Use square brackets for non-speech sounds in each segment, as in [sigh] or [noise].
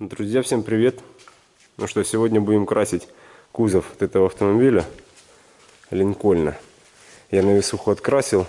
Друзья, всем привет! Ну что, сегодня будем красить кузов от этого автомобиля Линкольна. Я на весуху открасил,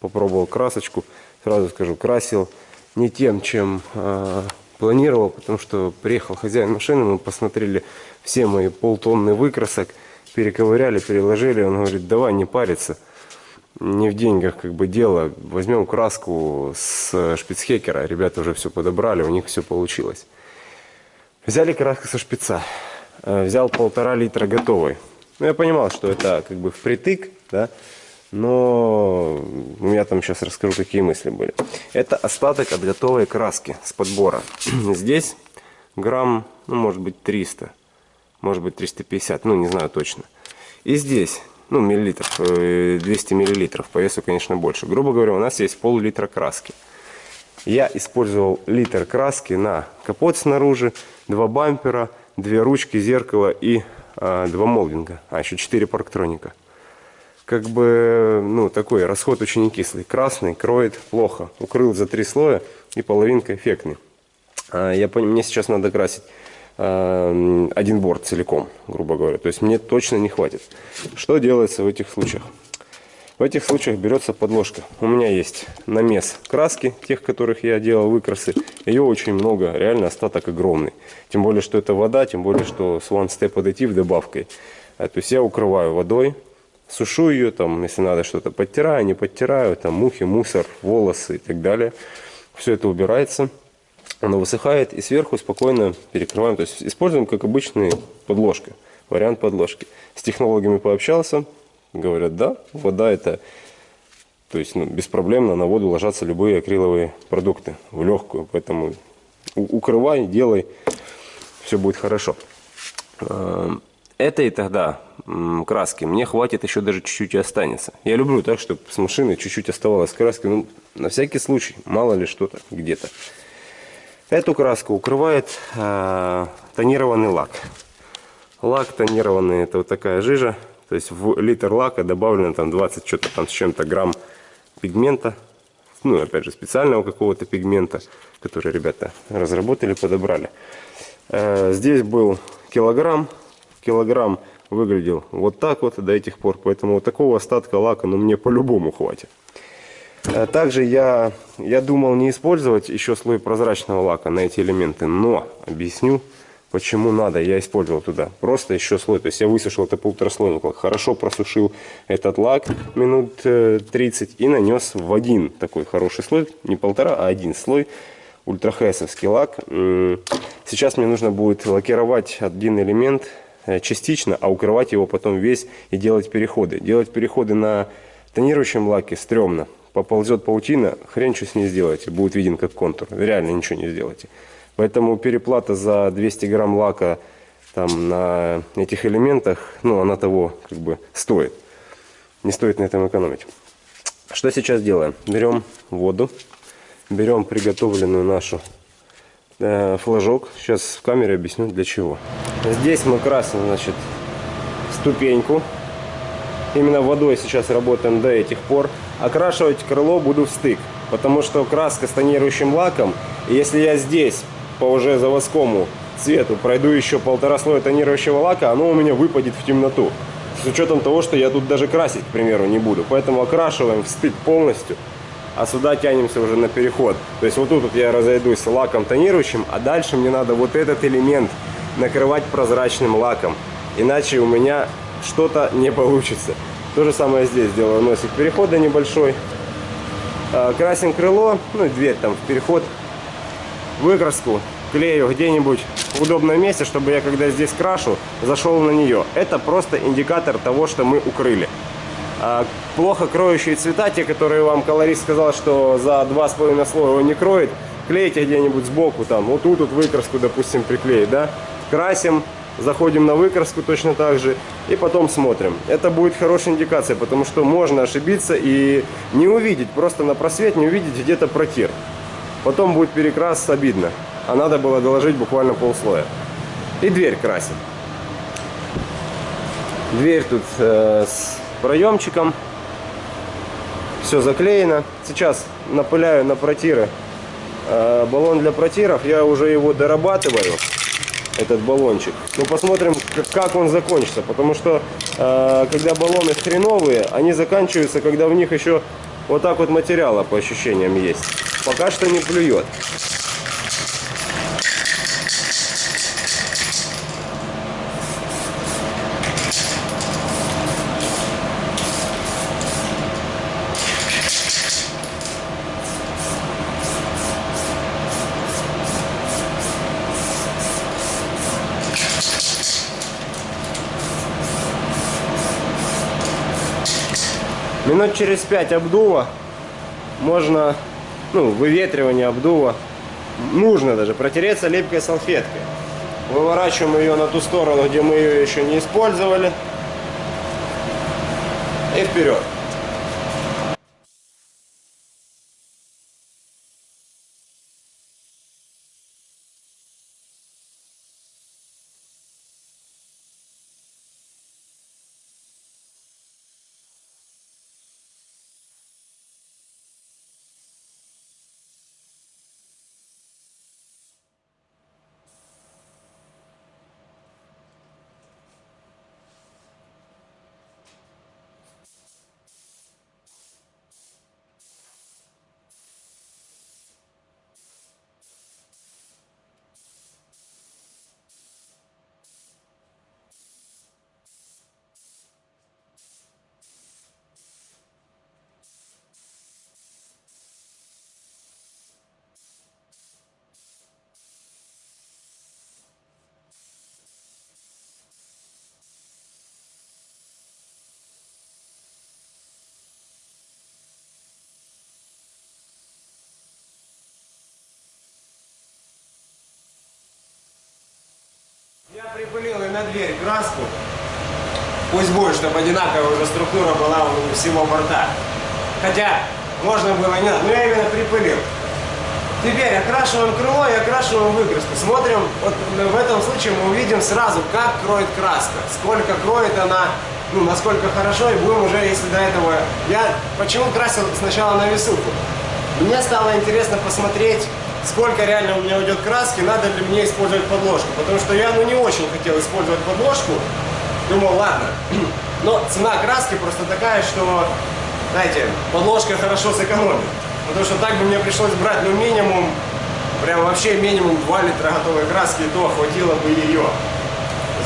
попробовал красочку. Сразу скажу, красил не тем, чем э, планировал, потому что приехал хозяин машины, мы посмотрели все мои полтонны выкрасок, перековыряли, переложили. Он говорит, давай не париться, не в деньгах как бы дело. Возьмем краску с шпицхекера. Ребята уже все подобрали, у них все получилось. Взяли краску со шпица. Э, взял полтора литра готовой. Ну, я понимал, что это как бы впритык, да, но у меня там сейчас расскажу, какие мысли были. Это остаток от готовой краски с подбора. [clears throat] Здесь грамм, ну, может быть, 300, может быть, 350, ну, не знаю точно. И здесь, ну, миллилитров, 200 э, миллилитров, по весу, конечно, больше. Грубо говоря, у нас есть пол-литра краски. Я использовал литр краски на капот снаружи, два бампера, две ручки, зеркало и а, два молдинга. А, еще четыре парктроника. Как бы, ну, такой расход очень кислый. Красный, кроет плохо. Укрыл за три слоя и половинка эффектный. А, я, мне сейчас надо красить а, один борт целиком, грубо говоря. То есть мне точно не хватит. Что делается в этих случаях? В этих случаях берется подложка. У меня есть намес краски, тех, которых я делал выкрасы. Ее очень много, реально остаток огромный. Тем более, что это вода, тем более, что с One Step Additive добавкой. А, то есть я укрываю водой, сушу ее, там, если надо что-то подтираю, не подтираю, там мухи, мусор, волосы и так далее. Все это убирается, оно высыхает и сверху спокойно перекрываем. То есть используем как обычный подложка, вариант подложки. С технологами пообщался, Говорят, да, вода это, то есть ну, беспроблемно на воду ложатся любые акриловые продукты в легкую. Поэтому укрывай, делай, все будет хорошо. Эм, этой тогда краски мне хватит еще даже чуть-чуть и останется. Я люблю так, чтобы с машины чуть-чуть оставалось краски. Ну, на всякий случай, мало ли что-то где-то. Эту краску укрывает э, тонированный лак. Лак тонированный, это вот такая жижа. То есть в литр лака добавлено там 20 что-то там с чем-то грамм пигмента. Ну, опять же, специального какого-то пигмента, который ребята разработали, подобрали. Э, здесь был килограмм. Килограмм выглядел вот так вот до этих пор. Поэтому вот такого остатка лака, ну, мне по-любому хватит. Э, также я, я думал не использовать еще слой прозрачного лака на эти элементы, но объясню Почему надо? Я использовал туда просто еще слой. То есть я высушил это полутораслойник лак. Хорошо просушил этот лак минут 30 э, и нанес в один такой хороший слой. Не полтора, а один слой. Ультрахесовский лак. Сейчас мне нужно будет лакировать один элемент э, частично, а укрывать его потом весь и делать переходы. Делать переходы на тонирующем лаке стрёмно. Поползет паутина, хрен что с ней сделаете. Будет виден как контур. Реально ничего не сделаете. Поэтому переплата за 200 грамм лака там, на этих элементах, ну, она того как бы стоит. Не стоит на этом экономить. Что сейчас делаем? Берем воду, берем приготовленную нашу э, флажок. Сейчас в камере объясню для чего. Здесь мы красим, значит, ступеньку. Именно водой сейчас работаем до этих пор. Окрашивать крыло буду в стык, потому что краска с тонирующим лаком. Если я здесь по уже заводскому цвету пройду еще полтора слоя тонирующего лака, оно у меня выпадет в темноту. С учетом того, что я тут даже красить, к примеру, не буду. Поэтому окрашиваем в стык полностью, а сюда тянемся уже на переход. То есть вот тут вот я разойдусь лаком тонирующим, а дальше мне надо вот этот элемент накрывать прозрачным лаком. Иначе у меня что-то не получится. То же самое здесь делаю носик перехода небольшой. А, красим крыло, ну и дверь там в переход выкраску клею где-нибудь в удобном месте, чтобы я, когда здесь крашу, зашел на нее. Это просто индикатор того, что мы укрыли. А плохо кроющие цвета, те, которые вам колорист сказал, что за два с половиной слоя он не кроет, клейте где-нибудь сбоку, там, вот тут вот выкраску, допустим, приклеить, да, красим, заходим на выкраску точно так же и потом смотрим. Это будет хорошая индикация, потому что можно ошибиться и не увидеть, просто на просвет не увидеть где-то протир. Потом будет перекрас обидно. А надо было доложить буквально полслоя. И дверь красим. Дверь тут э, с проемчиком. Все заклеено. Сейчас напыляю на протиры э, баллон для протиров. Я уже его дорабатываю, этот баллончик. Ну, посмотрим, как он закончится. Потому что, э, когда баллоны хреновые, они заканчиваются, когда в них еще вот так вот материала, по ощущениям, есть. Пока что не плюет. Минут через 5 обдува можно, ну, выветривание обдува, нужно даже протереться липкой салфеткой. Выворачиваем ее на ту сторону, где мы ее еще не использовали. И вперед. Я припылил и на дверь краску. Пусть будет, чтобы одинаковая уже структура была у всего борта. Хотя, можно было не надо, но я именно припылил. Теперь окрашиваем крыло и окрашиваем выкраску. Смотрим, вот в этом случае мы увидим сразу, как кроет краска, сколько кроет она, ну, насколько хорошо, и будем уже, если до этого... Я почему красил сначала на весуху? Мне стало интересно посмотреть, сколько реально у меня уйдет краски, надо ли мне использовать подложку. Потому что я ну, не очень хотел использовать подложку. Думал, ладно. [clears throat] Но цена краски просто такая, что, знаете, подложка хорошо сэкономит. Потому что так бы мне пришлось брать, ну, минимум, прям вообще минимум 2 литра готовой краски, и то хватило бы ее.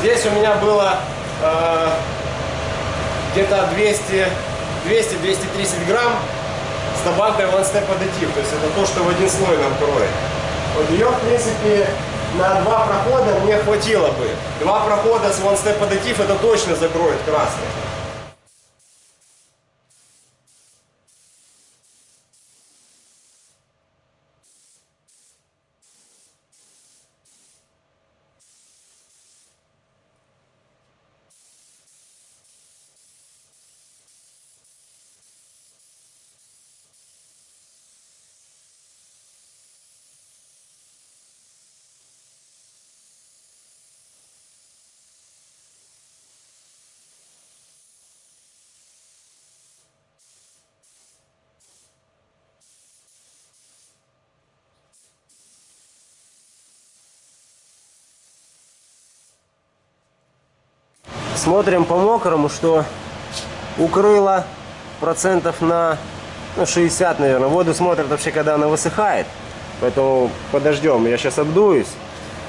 Здесь у меня было э, где-то 200-230 грамм с добавкой One Step Additive. То есть это то, что в один слой нам кроет. Вот ее, в принципе, на два прохода мне хватило бы. Два прохода с One Step Additive это точно закроет красный. Смотрим по мокрому, что укрыло процентов на ну, 60, наверное. Воду смотрят вообще, когда она высыхает. Поэтому подождем, я сейчас обдуюсь.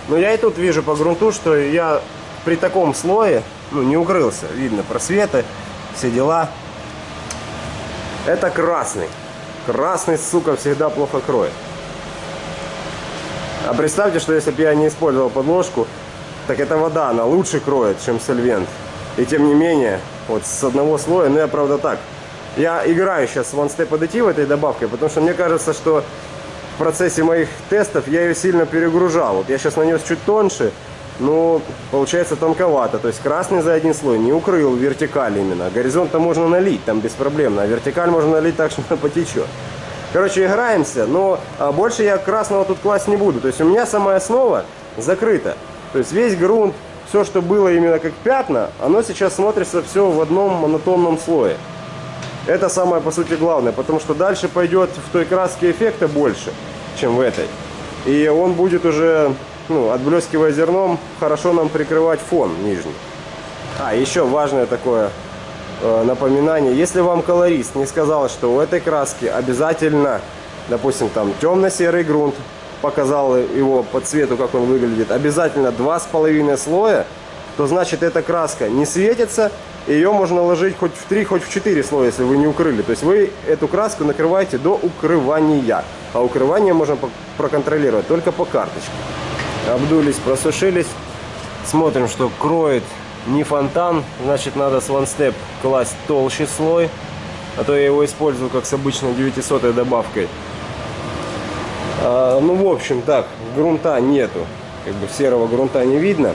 Но я и тут вижу по грунту, что я при таком слое ну, не укрылся. Видно просветы, все дела. Это красный. Красный, сука, всегда плохо кроет. А представьте, что если бы я не использовал подложку, так это вода, она лучше кроет, чем сольвент. И тем не менее, вот с одного слоя, ну я правда так. Я играю сейчас в One Step Additive этой добавкой, потому что мне кажется, что в процессе моих тестов я ее сильно перегружал. Вот я сейчас нанес чуть тоньше, но получается тонковато. То есть красный за один слой не укрыл вертикаль именно. Горизонт-то можно налить, там беспроблемно. А вертикаль можно налить так, [laughs] что она потечет. Короче, играемся, но а, больше я красного тут класть не буду. То есть у меня самая основа закрыта. То есть весь грунт, все, что было именно как пятна, оно сейчас смотрится все в одном монотонном слое. Это самое, по сути, главное, потому что дальше пойдет в той краске эффекта больше, чем в этой. И он будет уже, ну, отблескивая зерном, хорошо нам прикрывать фон нижний. А, еще важное такое э, напоминание. Если вам колорист не сказал, что у этой краски обязательно, допустим, там темно-серый грунт, показал его по цвету, как он выглядит, обязательно два с половиной слоя, то значит эта краска не светится, ее можно ложить хоть в 3, хоть в 4 слоя, если вы не укрыли. То есть вы эту краску накрываете до укрывания. А укрывание можно проконтролировать только по карточке. Обдулись, просушились. Смотрим, что кроет не фонтан. Значит, надо с One Step класть толще слой. А то я его использую как с обычной 900 добавкой. А, ну, в общем, так, грунта нету. Как бы серого грунта не видно.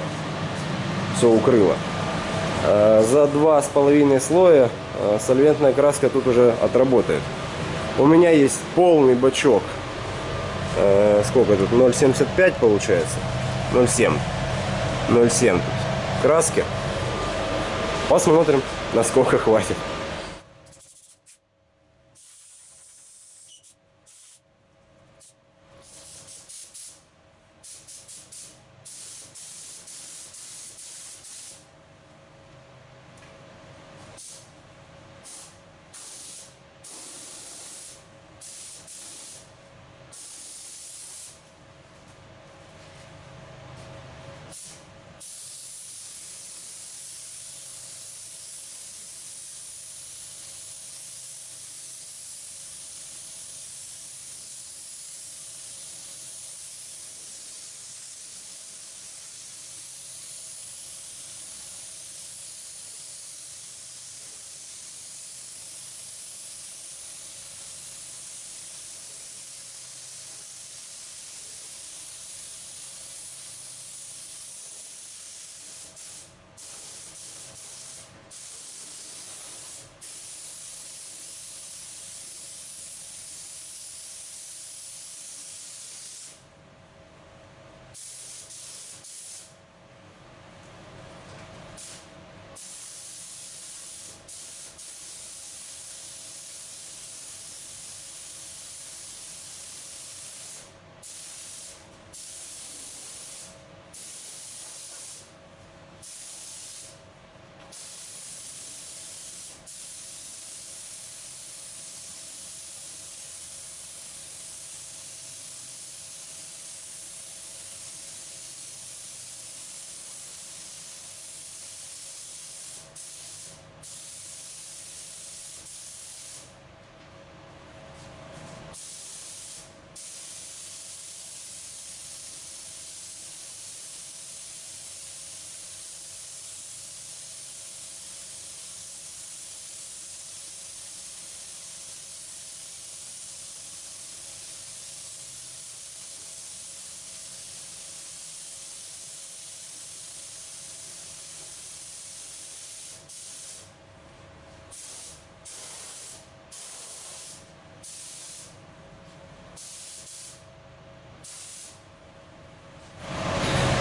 Все укрыло. А, за два с половиной слоя а, сольвентная краска тут уже отработает. У меня есть полный бачок. А, сколько тут? 0,75 получается? 0,7. 0,7 краски. Посмотрим, насколько хватит.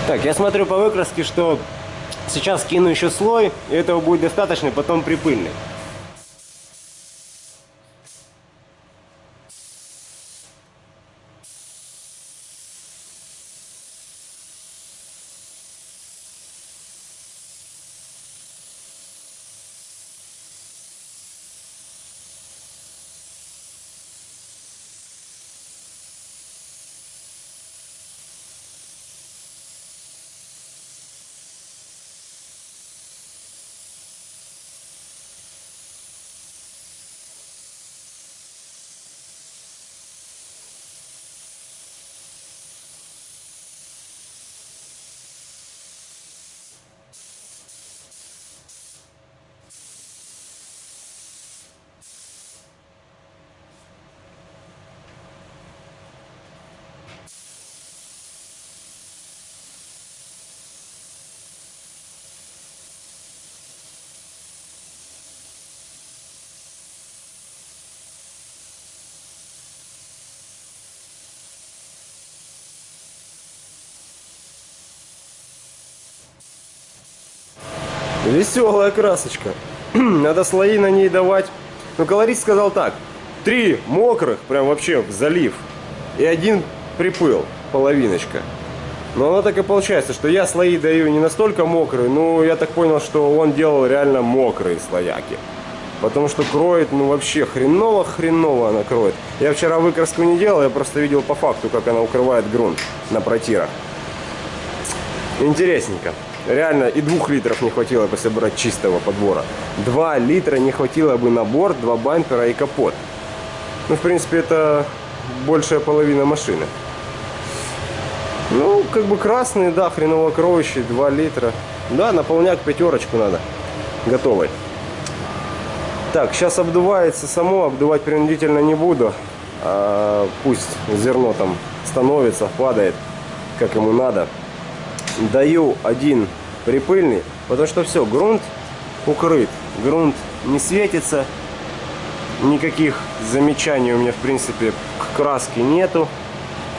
Так, я смотрю по выкраске, что сейчас кину еще слой, и этого будет достаточно, потом припыльный. Веселая красочка. [clears throat] Надо слои на ней давать. Но колорист сказал так. Три мокрых, прям вообще в залив. И один припыл, половиночка. Но оно так и получается, что я слои даю не настолько мокрые, но я так понял, что он делал реально мокрые слояки. Потому что кроет, ну вообще хреново-хреново она кроет. Я вчера выкраску не делал, я просто видел по факту, как она укрывает грунт на протирах. Интересненько. Реально и двух литров не хватило, если брать чистого подбора. Два литра не хватило бы на борт, два бампера и капот. Ну, в принципе, это большая половина машины. Ну, как бы красный, да, хреново кроющий, 2 литра. Да, наполняк пятерочку надо. Готовый. Так, сейчас обдувается само, обдувать принудительно не буду. А, пусть зерно там становится, падает, как ему надо. Даю один припыльный, потому что все, грунт укрыт. Грунт не светится, никаких замечаний у меня в принципе к краске нету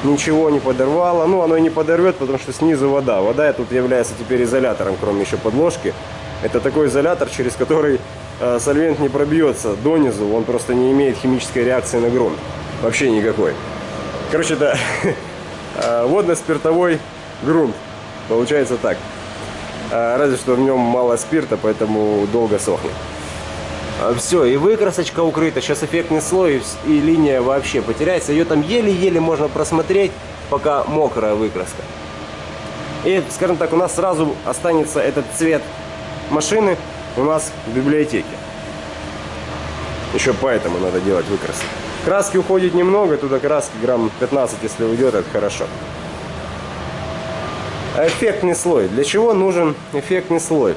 ничего не подорвало. Ну, оно и не подорвет, потому что снизу вода. Вода тут является теперь изолятором, кроме еще подложки. Это такой изолятор, через который э, сольвент не пробьется донизу. Он просто не имеет химической реакции на грунт. Вообще никакой. Короче, да, [laughs] э, водно-спиртовой грунт. Получается так. Э, разве что в нем мало спирта, поэтому долго сохнет. А, Все, и выкрасочка укрыта, сейчас эффектный слой и линия вообще потеряется. Ее там еле-еле можно просмотреть, пока мокрая выкраска. И, скажем так, у нас сразу останется этот цвет машины у нас в библиотеке. Еще поэтому надо делать выкрасы. Краски уходит немного, туда краски грамм 15, если уйдет, это хорошо. Эффектный слой. Для чего нужен эффектный слой?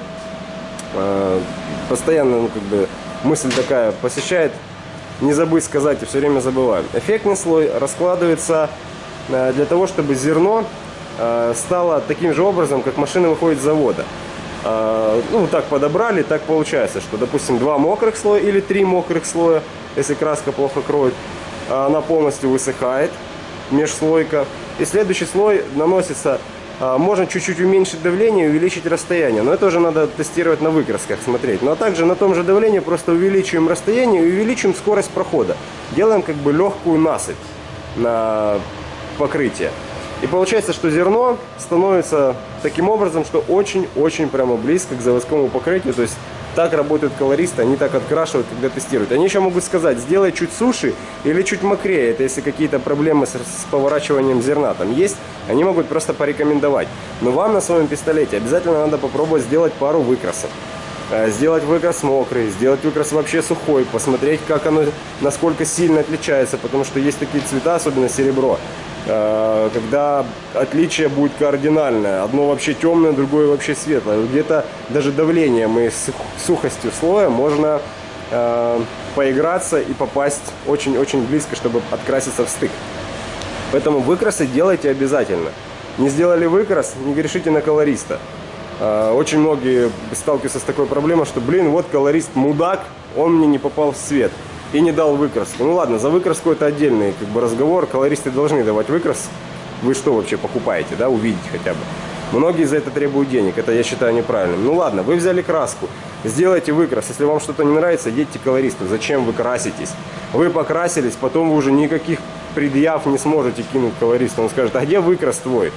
А, постоянно, ну, как бы, мысль такая посещает, не забыть сказать, и все время забываю. Эффектный слой раскладывается э, для того, чтобы зерно э, стало таким же образом, как машина выходит с завода. Э, ну, так подобрали, так получается, что, допустим, два мокрых слоя или три мокрых слоя, если краска плохо кроет, она полностью высыхает, межслойка. И следующий слой наносится можно чуть-чуть уменьшить давление увеличить расстояние. Но это уже надо тестировать на выкрасках, смотреть. Но также на том же давлении просто увеличиваем расстояние и увеличим скорость прохода. Делаем как бы легкую насыпь на покрытие. И получается, что зерно становится таким образом, что очень-очень прямо близко к заводскому покрытию. То есть так работают колористы, они так открашивают, когда тестируют. Они еще могут сказать, сделай чуть суше или чуть мокрее. Это если какие-то проблемы с, с поворачиванием зерна там есть, они могут просто порекомендовать. Но вам на своем пистолете обязательно надо попробовать сделать пару выкрасов. Э, сделать выкрас мокрый, сделать выкрас вообще сухой, посмотреть, как оно, насколько сильно отличается, потому что есть такие цвета, особенно серебро, когда отличие будет кардинальное. Одно вообще темное, другое вообще светлое. Где-то даже давлением и сухостью слоя можно э, поиграться и попасть очень-очень близко, чтобы откраситься в стык. Поэтому выкрасы делайте обязательно. Не сделали выкрас, не грешите на колориста. Э, очень многие сталкиваются с такой проблемой, что, блин, вот колорист мудак, он мне не попал в цвет и не дал выкраску. Ну ладно, за выкраску это отдельный как бы, разговор. Колористы должны давать выкрас. Вы что вообще покупаете, да, увидеть хотя бы. Многие за это требуют денег, это я считаю неправильным. Ну ладно, вы взяли краску, сделайте выкрас. Если вам что-то не нравится, едьте колористу. Зачем вы краситесь? Вы покрасились, потом вы уже никаких предъяв не сможете кинуть колористу. Он скажет, а где выкрас твой?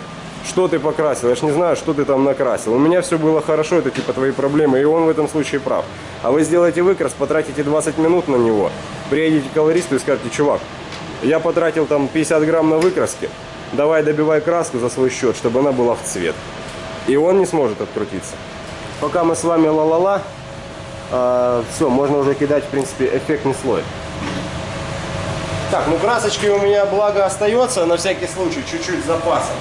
Что ты покрасил, я ж не знаю, что ты там накрасил. У меня все было хорошо, это типа твои проблемы, и он в этом случае прав. А вы сделаете выкрас, потратите 20 минут на него, приедете к колористу и скажете, чувак, я потратил там 50 грамм на выкраске, давай добивай краску за свой счет, чтобы она была в цвет. И он не сможет открутиться. Пока мы с вами ла-ла-ла, э, а, все, можно уже кидать, в принципе, эффектный слой. Так, ну красочки у меня благо остается, на всякий случай, чуть-чуть запасом.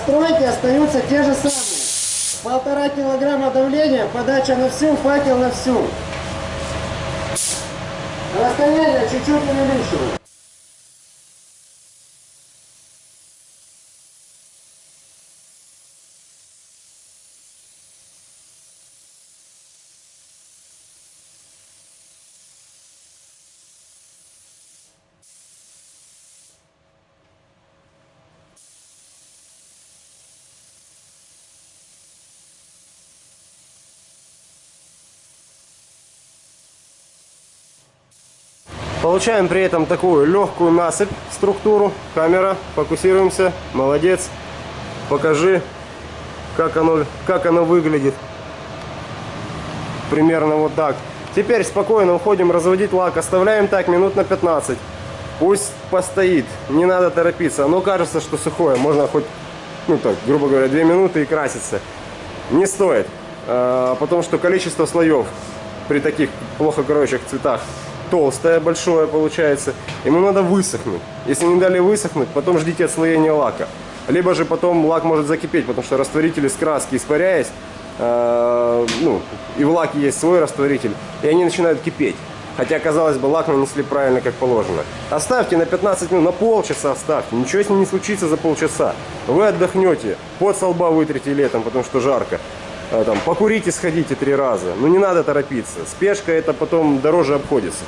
Настройки остаются те же самые. Полтора килограмма давления, подача на всю, факел на всю. Расстояние чуть-чуть увеличиваю. Получаем при этом такую легкую насыпь, структуру. Камера, фокусируемся. Молодец. Покажи, как оно, как оно выглядит. Примерно вот так. Теперь спокойно уходим разводить лак. Оставляем так минут на 15. Пусть постоит. Не надо торопиться. Оно кажется, что сухое. Можно хоть, ну так, грубо говоря, 2 минуты и краситься. Не стоит. А, Потому что количество слоев при таких плохо кроющих цветах толстое, большое получается. Ему надо высохнуть. Если не дали высохнуть, потом ждите отслоения лака. Либо же потом лак может закипеть, потому что растворитель из краски, испаряясь, э, ну, и в лаке есть свой растворитель, и они начинают кипеть. Хотя, казалось бы, лак нанесли правильно, как положено. Оставьте на 15 минут, на полчаса оставьте. Ничего с ним не случится за полчаса. Вы отдохнете, под со лба вытрите летом, потому что жарко. А, Там, покурите, сходите три раза. Ну не надо торопиться. Спешка это потом дороже обходится.